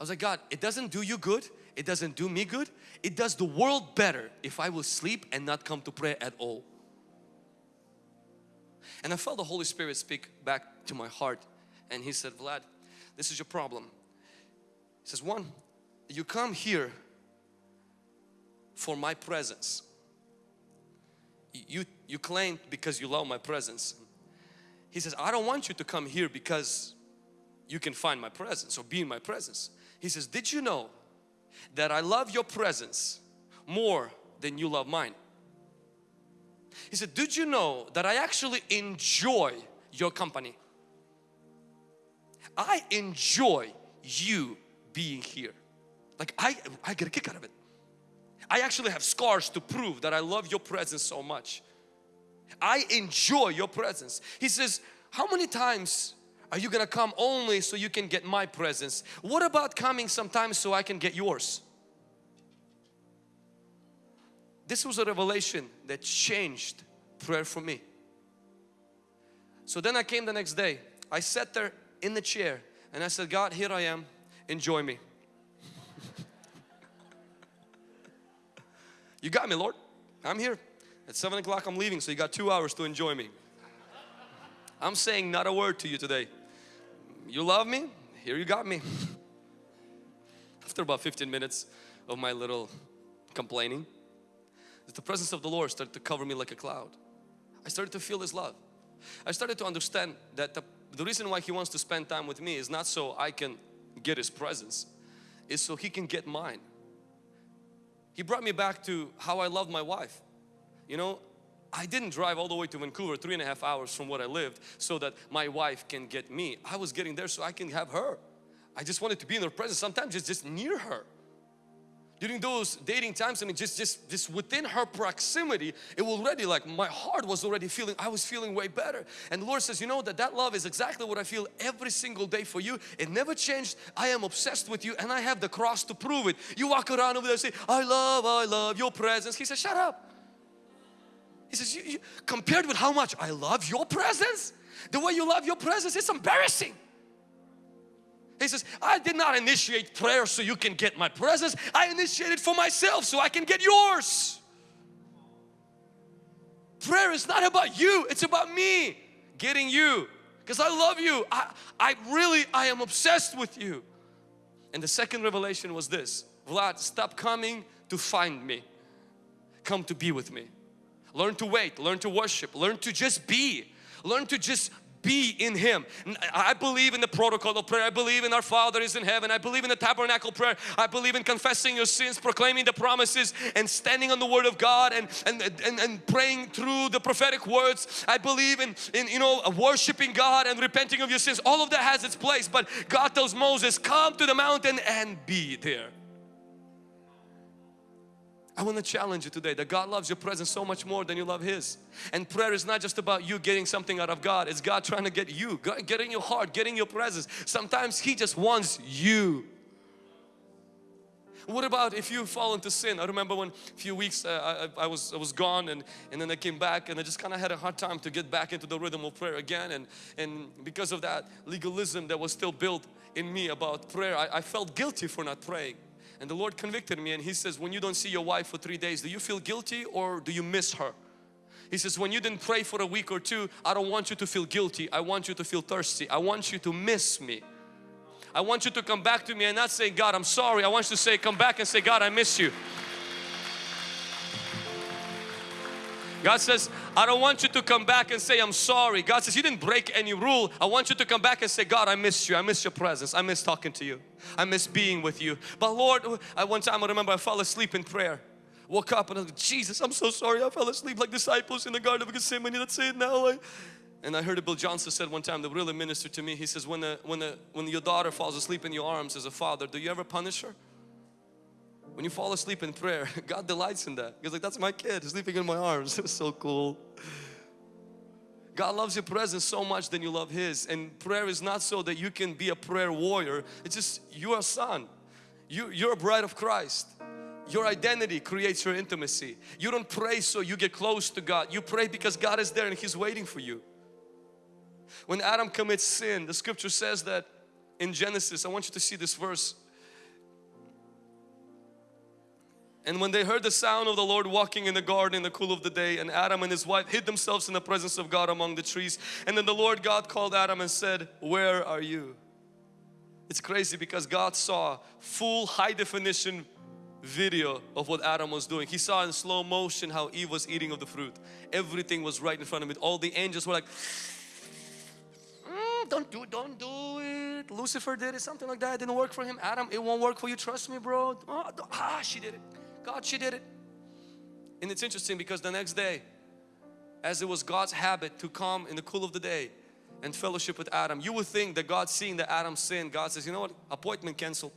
I was like, God, it doesn't do you good. It doesn't do me good. It does the world better if I will sleep and not come to prayer at all. And I felt the Holy Spirit speak back to my heart and He said, Vlad, this is your problem. He says, one, you come here for my presence. You, you claim because you love my presence. He says, I don't want you to come here because you can find my presence or be in my presence. He says, did you know that I love your presence more than you love mine? He said, did you know that I actually enjoy your company? I enjoy you being here. Like I, I get a kick out of it. I actually have scars to prove that I love your presence so much. I enjoy your presence. He says, how many times are you gonna come only so you can get my presence? What about coming sometimes so I can get yours? This was a revelation that changed prayer for me. So then I came the next day. I sat there in the chair and I said, God, here I am, enjoy me. you got me, Lord. I'm here. At 7 o'clock I'm leaving so you got two hours to enjoy me. I'm saying not a word to you today. You love me? here you got me. After about 15 minutes of my little complaining, the presence of the Lord started to cover me like a cloud. I started to feel His love. I started to understand that the, the reason why He wants to spend time with me is not so I can get His presence, is so He can get mine. He brought me back to how I love my wife. You know, I didn't drive all the way to Vancouver three and a half hours from where I lived so that my wife can get me. I was getting there so I can have her. I just wanted to be in her presence. Sometimes it's just near her. During those dating times, I mean just, just, just within her proximity, it already like my heart was already feeling, I was feeling way better. And the Lord says, you know that that love is exactly what I feel every single day for you. It never changed. I am obsessed with you and I have the cross to prove it. You walk around over there and say, I love, I love your presence. He says, shut up. He says, you, you, compared with how much I love your presence, the way you love your presence, it's embarrassing. He says, I did not initiate prayer so you can get my presence. I initiated for myself so I can get yours. Prayer is not about you, it's about me getting you. Because I love you. I, I really, I am obsessed with you. And the second revelation was this. Vlad, stop coming to find me. Come to be with me. Learn to wait, learn to worship, learn to just be. Learn to just be in Him. I believe in the protocol of prayer. I believe in our Father is in heaven. I believe in the tabernacle prayer. I believe in confessing your sins, proclaiming the promises and standing on the Word of God and, and, and, and praying through the prophetic words. I believe in, in, you know, worshiping God and repenting of your sins. All of that has its place. But God tells Moses, come to the mountain and be there. I want to challenge you today that God loves your presence so much more than you love His. And prayer is not just about you getting something out of God. It's God trying to get you, getting your heart, getting your presence. Sometimes He just wants you. What about if you fall into sin? I remember when a few weeks uh, I, I, was I was gone and, and then I came back and I just kind of had a hard time to get back into the rhythm of prayer again and, and because of that legalism that was still built in me about prayer I, I felt guilty for not praying. And the Lord convicted me and He says, when you don't see your wife for three days, do you feel guilty or do you miss her? He says, when you didn't pray for a week or two, I don't want you to feel guilty. I want you to feel thirsty. I want you to miss me. I want you to come back to me and not say, God, I'm sorry. I want you to say, come back and say, God, I miss you. God says, I don't want you to come back and say, I'm sorry. God says, you didn't break any rule. I want you to come back and say, God, I miss you. I miss your presence. I miss talking to you. I miss being with you. But Lord, I one time I remember I fell asleep in prayer. Woke up and I was like, Jesus, I'm so sorry. I fell asleep like disciples in the Garden of Gethsemane. Let's say it now. And I heard Bill Johnson said one time that really ministered to me. He says, when, the, when, the, when your daughter falls asleep in your arms as a father, do you ever punish her? When you fall asleep in prayer, God delights in that. He's like, that's my kid sleeping in my arms. It was so cool. God loves your presence so much than you love His. And prayer is not so that you can be a prayer warrior. It's just you're a son. You, you're a bride of Christ. Your identity creates your intimacy. You don't pray so you get close to God. You pray because God is there and He's waiting for you. When Adam commits sin, the scripture says that in Genesis, I want you to see this verse. And when they heard the sound of the Lord walking in the garden in the cool of the day and Adam and his wife hid themselves in the presence of God among the trees and then the Lord God called Adam and said, where are you? It's crazy because God saw full high definition video of what Adam was doing. He saw in slow motion how Eve was eating of the fruit. Everything was right in front of him. All the angels were like, mm, don't do don't do it. Lucifer did it, something like that. It didn't work for him. Adam, it won't work for you. Trust me, bro. Oh, ah, she did it. God, she did it. And it's interesting because the next day, as it was God's habit to come in the cool of the day and fellowship with Adam, you would think that God seeing that Adam sinned, God says, you know what, appointment canceled.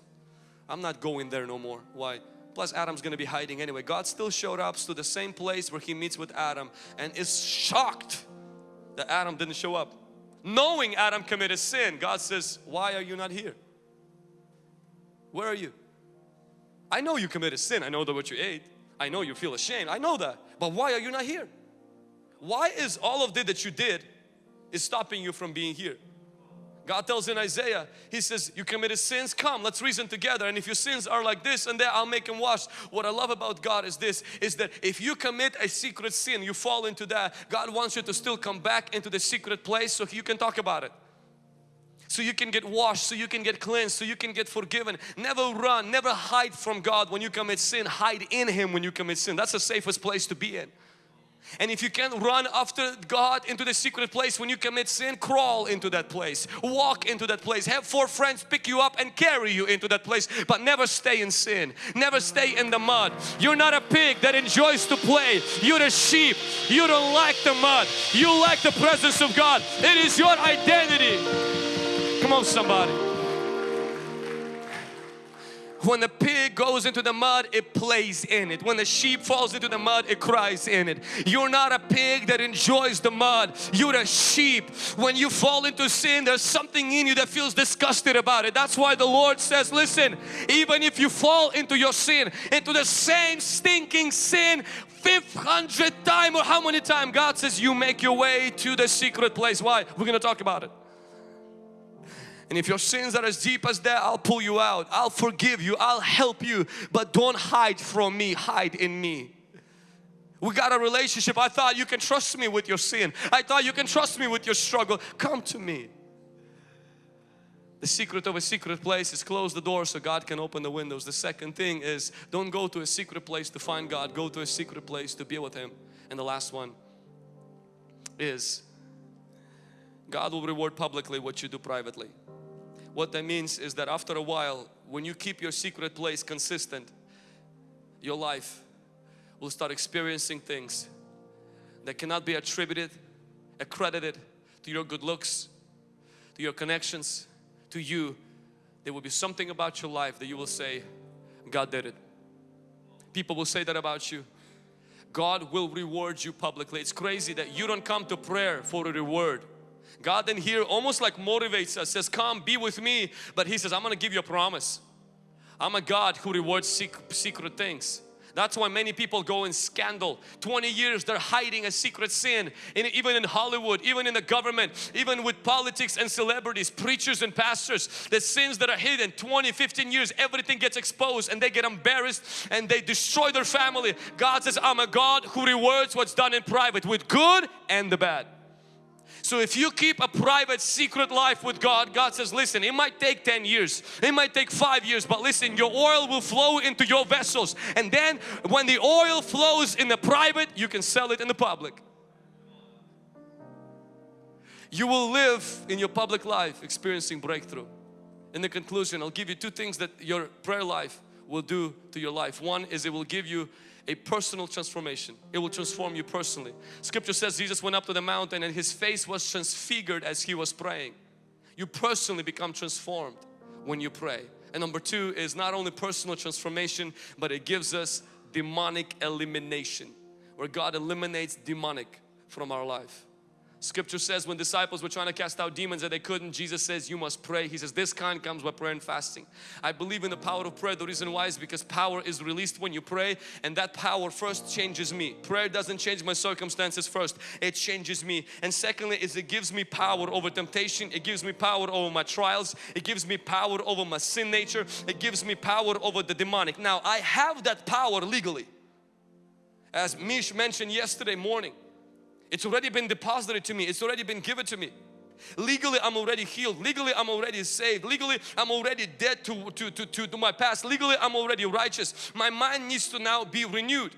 I'm not going there no more. Why? Plus Adam's going to be hiding anyway. God still showed up to the same place where he meets with Adam and is shocked that Adam didn't show up. Knowing Adam committed sin, God says, why are you not here? Where are you? I know you committed sin. I know that what you ate. I know you feel ashamed. I know that. But why are you not here? Why is all of this that you did is stopping you from being here? God tells in Isaiah, He says, you committed sins, come, let's reason together. And if your sins are like this and that, I'll make them wash. What I love about God is this, is that if you commit a secret sin, you fall into that, God wants you to still come back into the secret place so you can talk about it. So you can get washed, so you can get cleansed, so you can get forgiven. Never run, never hide from God when you commit sin. Hide in Him when you commit sin. That's the safest place to be in. And if you can't run after God into the secret place when you commit sin, crawl into that place. Walk into that place. Have four friends pick you up and carry you into that place. But never stay in sin. Never stay in the mud. You're not a pig that enjoys to play. You're a sheep. You don't like the mud. You like the presence of God. It is your identity. Come on somebody. When the pig goes into the mud, it plays in it. When the sheep falls into the mud, it cries in it. You're not a pig that enjoys the mud. You're a sheep. When you fall into sin, there's something in you that feels disgusted about it. That's why the Lord says, listen, even if you fall into your sin, into the same stinking sin, 500 time or how many times God says you make your way to the secret place. Why? We're going to talk about it. And if your sins are as deep as that, I'll pull you out. I'll forgive you. I'll help you. But don't hide from me. Hide in me. We got a relationship. I thought you can trust me with your sin. I thought you can trust me with your struggle. Come to me. The secret of a secret place is close the door so God can open the windows. The second thing is don't go to a secret place to find God. Go to a secret place to be with Him. And the last one is God will reward publicly what you do privately. What that means is that after a while, when you keep your secret place consistent, your life will start experiencing things that cannot be attributed, accredited to your good looks, to your connections, to you. There will be something about your life that you will say, God did it. People will say that about you. God will reward you publicly. It's crazy that you don't come to prayer for a reward. God then here almost like motivates us, says come be with me. But He says I'm going to give you a promise. I'm a God who rewards secret things. That's why many people go in scandal. 20 years they're hiding a secret sin. In, even in Hollywood, even in the government, even with politics and celebrities, preachers and pastors. The sins that are hidden 20, 15 years, everything gets exposed and they get embarrassed and they destroy their family. God says, I'm a God who rewards what's done in private with good and the bad. So if you keep a private secret life with God, God says, listen, it might take 10 years, it might take 5 years, but listen, your oil will flow into your vessels. And then when the oil flows in the private, you can sell it in the public. You will live in your public life experiencing breakthrough. In the conclusion, I'll give you two things that your prayer life will do to your life. One is it will give you a personal transformation. It will transform you personally. Scripture says Jesus went up to the mountain and his face was transfigured as he was praying. You personally become transformed when you pray. And number two is not only personal transformation, but it gives us demonic elimination, where God eliminates demonic from our life. Scripture says when disciples were trying to cast out demons that they couldn't, Jesus says you must pray. He says this kind comes by prayer and fasting. I believe in the power of prayer. The reason why is because power is released when you pray and that power first changes me. Prayer doesn't change my circumstances first. It changes me. And secondly is it gives me power over temptation. It gives me power over my trials. It gives me power over my sin nature. It gives me power over the demonic. Now I have that power legally. As Mish mentioned yesterday morning, it's already been deposited to me. It's already been given to me. Legally, I'm already healed. Legally, I'm already saved. Legally, I'm already dead to, to, to, to, my past. Legally, I'm already righteous. My mind needs to now be renewed.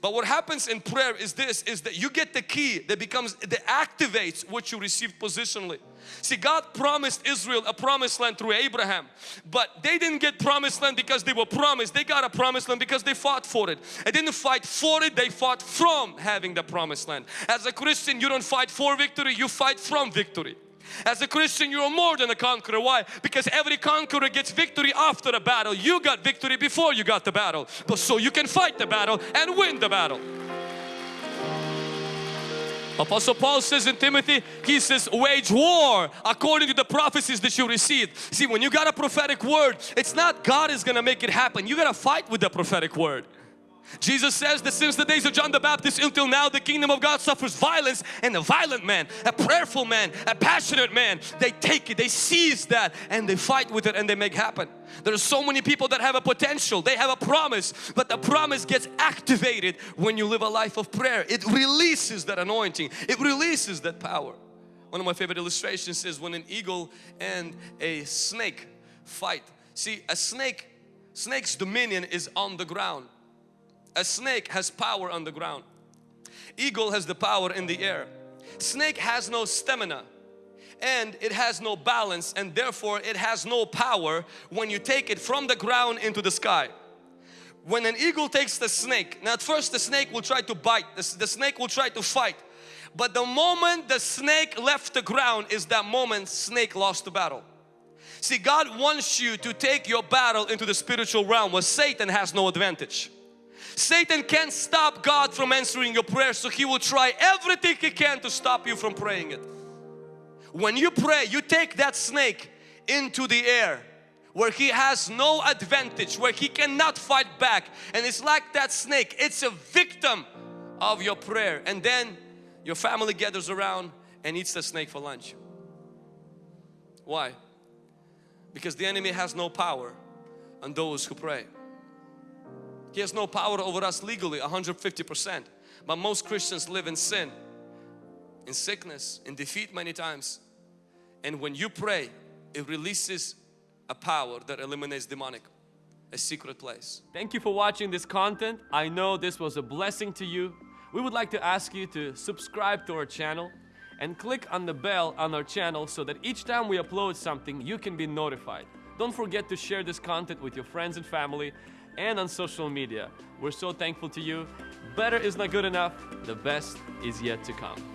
But what happens in prayer is this, is that you get the key that becomes, that activates what you receive positionally. See, God promised Israel a promised land through Abraham, but they didn't get promised land because they were promised. They got a promised land because they fought for it. They didn't fight for it, they fought from having the promised land. As a Christian, you don't fight for victory, you fight from victory. As a Christian, you're more than a conqueror. Why? Because every conqueror gets victory after a battle. You got victory before you got the battle. But so you can fight the battle and win the battle. Apostle Paul says in Timothy, he says wage war according to the prophecies that you received. See when you got a prophetic word, it's not God is gonna make it happen. You gotta fight with the prophetic word. Jesus says that since the days of John the Baptist until now the kingdom of God suffers violence and a violent man, a prayerful man, a passionate man, they take it, they seize that and they fight with it and they make happen. There are so many people that have a potential, they have a promise, but the promise gets activated when you live a life of prayer. It releases that anointing, it releases that power. one of my favorite illustrations is when an eagle and a snake fight. See, a snake, snake's dominion is on the ground. A snake has power on the ground. Eagle has the power in the air. Snake has no stamina and it has no balance and therefore it has no power when you take it from the ground into the sky. When an eagle takes the snake, now at first the snake will try to bite, the, the snake will try to fight. But the moment the snake left the ground is that moment snake lost the battle. See God wants you to take your battle into the spiritual realm where Satan has no advantage. Satan can't stop God from answering your prayer so he will try everything he can to stop you from praying it. When you pray, you take that snake into the air where he has no advantage, where he cannot fight back. And it's like that snake, it's a victim of your prayer. And then your family gathers around and eats the snake for lunch. Why? Because the enemy has no power on those who pray. He has no power over us legally 150%. But most Christians live in sin, in sickness, in defeat many times. And when you pray, it releases a power that eliminates demonic, a secret place. Thank you for watching this content. I know this was a blessing to you. We would like to ask you to subscribe to our channel and click on the bell on our channel so that each time we upload something, you can be notified. Don't forget to share this content with your friends and family and on social media. We're so thankful to you. Better is not good enough. The best is yet to come.